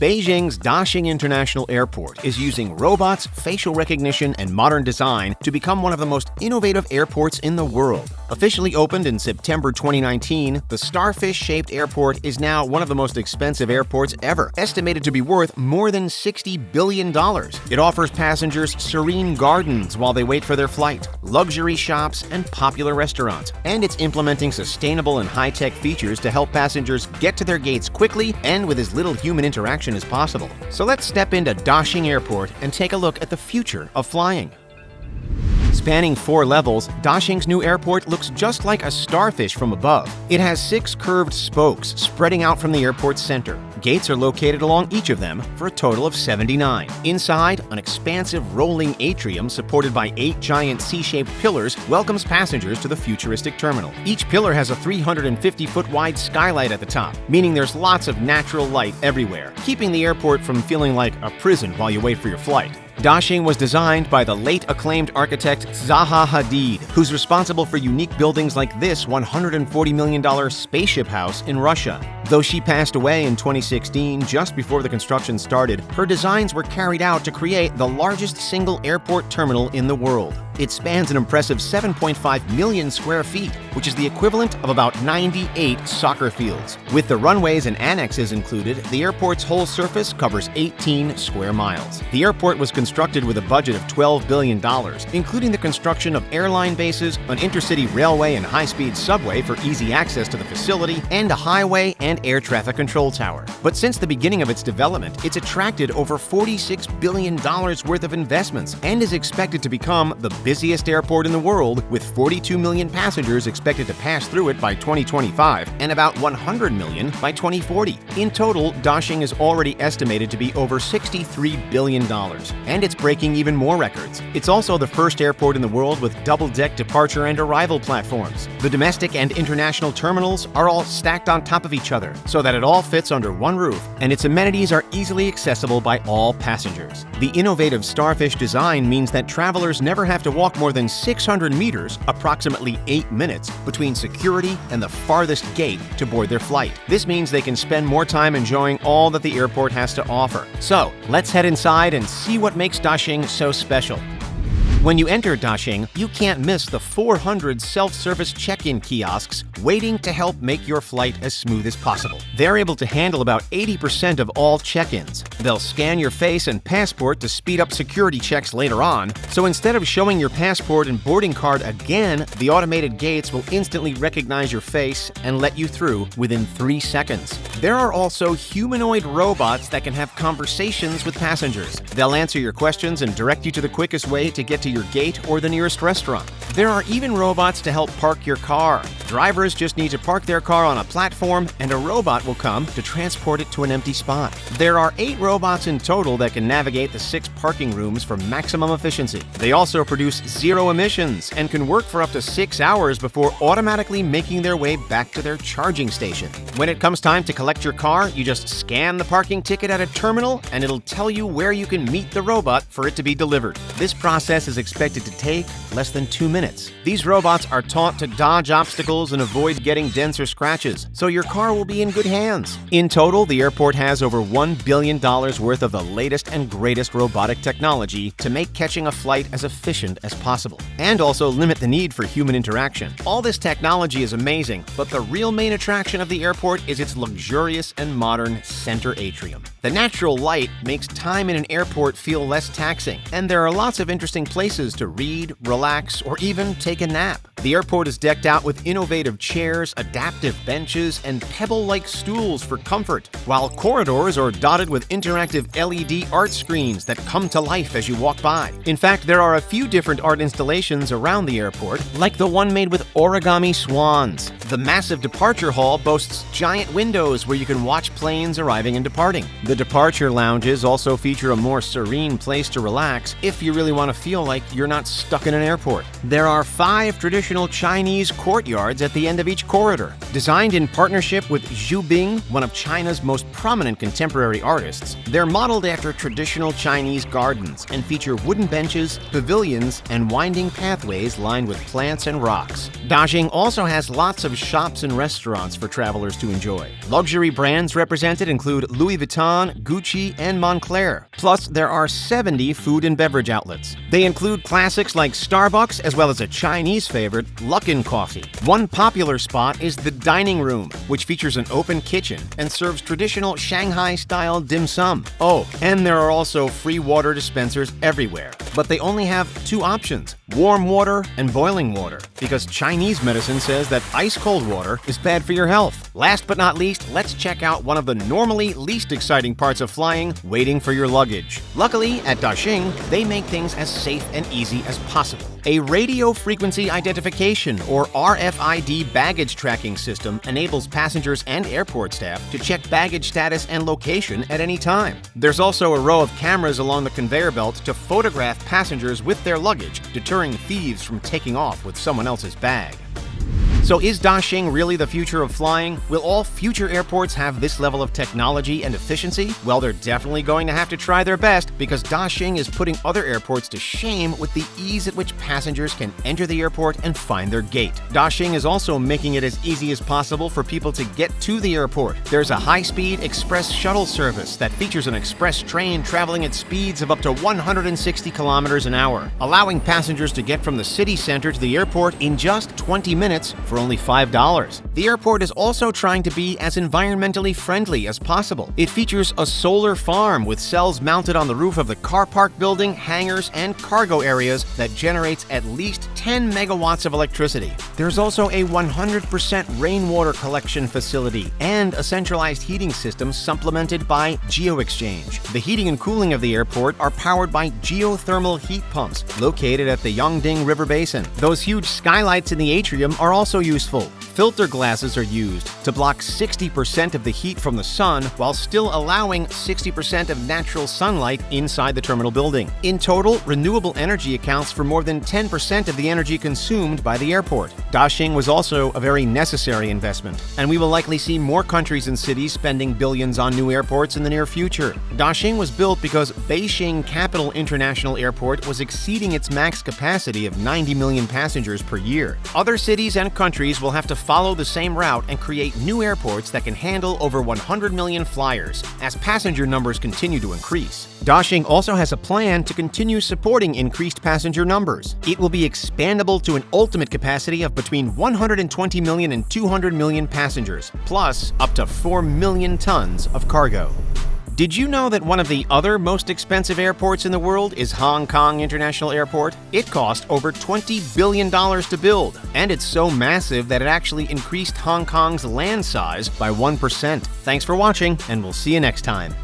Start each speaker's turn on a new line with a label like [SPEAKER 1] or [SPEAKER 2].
[SPEAKER 1] Beijing's Daxing International Airport is using robots, facial recognition, and modern design to become one of the most innovative airports in the world. Officially opened in September 2019, the starfish-shaped airport is now one of the most expensive airports ever, estimated to be worth more than $60 billion. It offers passengers serene gardens while they wait for their flight, luxury shops, and popular restaurants. And it's implementing sustainable and high-tech features to help passengers get to their gates quickly and with as little human interaction as possible. So let's step into Daxing Airport and take a look at the future of flying. Spanning four levels, Daxing's new airport looks just like a starfish from above. It has six curved spokes spreading out from the airport's center. Gates are located along each of them for a total of 79. Inside, an expansive rolling atrium supported by eight giant C-shaped pillars welcomes passengers to the futuristic terminal. Each pillar has a 350-foot wide skylight at the top, meaning there's lots of natural light everywhere, keeping the airport from feeling like a prison while you wait for your flight. Daxing was designed by the late acclaimed architect Zaha Hadid, who's responsible for unique buildings like this $140 million spaceship house in Russia. Though she passed away in 2016, just before the construction started, her designs were carried out to create the largest single airport terminal in the world. It spans an impressive 7.5 million square feet, which is the equivalent of about 98 soccer fields. With the runways and annexes included, the airport's whole surface covers 18 square miles. The airport was constructed with a budget of $12 billion, including the construction of airline bases, an intercity railway and high-speed subway for easy access to the facility, and a highway and air traffic control tower. But since the beginning of its development, it's attracted over $46 billion worth of investments and is expected to become the busiest airport in the world, with 42 million passengers expected to pass through it by 2025 and about 100 million by 2040. In total, Daxing is already estimated to be over $63 billion, and it's breaking even more records. It's also the first airport in the world with double-deck departure and arrival platforms. The domestic and international terminals are all stacked on top of each other so that it all fits under one roof, and its amenities are easily accessible by all passengers. The innovative Starfish design means that travelers never have to walk more than 600 meters, approximately 8 minutes, between security and the farthest gate to board their flight. This means they can spend more time enjoying all that the airport has to offer. So, let's head inside and see what makes Daxing so special. When you enter Daxing, you can't miss the 400 self-service check-in kiosks waiting to help make your flight as smooth as possible. They're able to handle about 80% of all check-ins. They'll scan your face and passport to speed up security checks later on, so instead of showing your passport and boarding card again, the automated gates will instantly recognize your face and let you through within 3 seconds. There are also humanoid robots that can have conversations with passengers. They'll answer your questions and direct you to the quickest way to get to your gate or the nearest restaurant. There are even robots to help park your car. Drivers just need to park their car on a platform and a robot will come to transport it to an empty spot. There are eight robots in total that can navigate the six parking rooms for maximum efficiency. They also produce zero emissions and can work for up to six hours before automatically making their way back to their charging station. When it comes time to collect your car, you just scan the parking ticket at a terminal and it'll tell you where you can meet the robot for it to be delivered. This process is expected to take less than two minutes. These robots are taught to dodge obstacles and avoid getting dents or scratches, so your car will be in good hands. In total, the airport has over $1 billion worth of the latest and greatest robotic technology to make catching a flight as efficient as possible, and also limit the need for human interaction. All this technology is amazing, but the real main attraction of the airport is its luxurious and modern center atrium. The natural light makes time in an airport feel less taxing, and there are lots of interesting places to read, relax, or even take a nap. The airport is decked out with innovative chairs, adaptive benches, and pebble-like stools for comfort, while corridors are dotted with interactive LED art screens that come to life as you walk by. In fact, there are a few different art installations around the airport, like the one made with origami swans. The massive departure hall boasts giant windows where you can watch planes arriving and departing. The departure lounges also feature a more serene place to relax if you really want to feel like you're not stuck in an airport. There are five traditional traditional Chinese courtyards at the end of each corridor. Designed in partnership with Xu Bing, one of China's most prominent contemporary artists, they're modeled after traditional Chinese gardens and feature wooden benches, pavilions, and winding pathways lined with plants and rocks. Daxing also has lots of shops and restaurants for travelers to enjoy. Luxury brands represented include Louis Vuitton, Gucci, and Moncler. Plus, there are 70 food and beverage outlets. They include classics like Starbucks as well as a Chinese favorite, Luckin Coffee. One popular spot is the dining room, which features an open kitchen and serves traditional Shanghai-style dim sum. Oh, and there are also free water dispensers everywhere. But they only have two options, warm water and boiling water, because Chinese medicine says that ice-cold water is bad for your health. Last but not least, let's check out one of the normally least exciting parts of flying, waiting for your luggage. Luckily, at Daxing, they make things as safe and easy as possible. A radio frequency identification, or RFID baggage tracking system enables passengers and airport staff to check baggage status and location at any time. There's also a row of cameras along the conveyor belt to photograph passengers with their luggage, deterring thieves from taking off with someone else's bag. So is Daxing really the future of flying? Will all future airports have this level of technology and efficiency? Well, they're definitely going to have to try their best because Daxing is putting other airports to shame with the ease at which passengers can enter the airport and find their gate. Daxing is also making it as easy as possible for people to get to the airport. There's a high-speed express shuttle service that features an express train traveling at speeds of up to 160 kilometers an hour, allowing passengers to get from the city center to the airport in just 20 minutes for only $5. The airport is also trying to be as environmentally friendly as possible. It features a solar farm with cells mounted on the roof of the car park building, hangars, and cargo areas that generates at least 10 megawatts of electricity. There's also a 100% rainwater collection facility and a centralized heating system supplemented by GeoExchange. The heating and cooling of the airport are powered by geothermal heat pumps located at the Yongding River Basin. Those huge skylights in the atrium are also useful. Filter glasses are used to block 60% of the heat from the sun while still allowing 60% of natural sunlight inside the terminal building. In total, renewable energy accounts for more than 10% of the energy consumed by the airport. Daxing was also a very necessary investment, and we will likely see more countries and cities spending billions on new airports in the near future. Daxing was built because Beijing Capital International Airport was exceeding its max capacity of 90 million passengers per year. Other cities and countries will have to follow the same route and create new airports that can handle over 100 million flyers as passenger numbers continue to increase. Daxing also has a plan to continue supporting increased passenger numbers. It will be expandable to an ultimate capacity of between 120 million and 200 million passengers, plus up to 4 million tons of cargo. Did you know that one of the other most expensive airports in the world is Hong Kong International Airport? It cost over $20 billion to build, and it's so massive that it actually increased Hong Kong's land size by 1%. Thanks for watching, and we'll see you next time.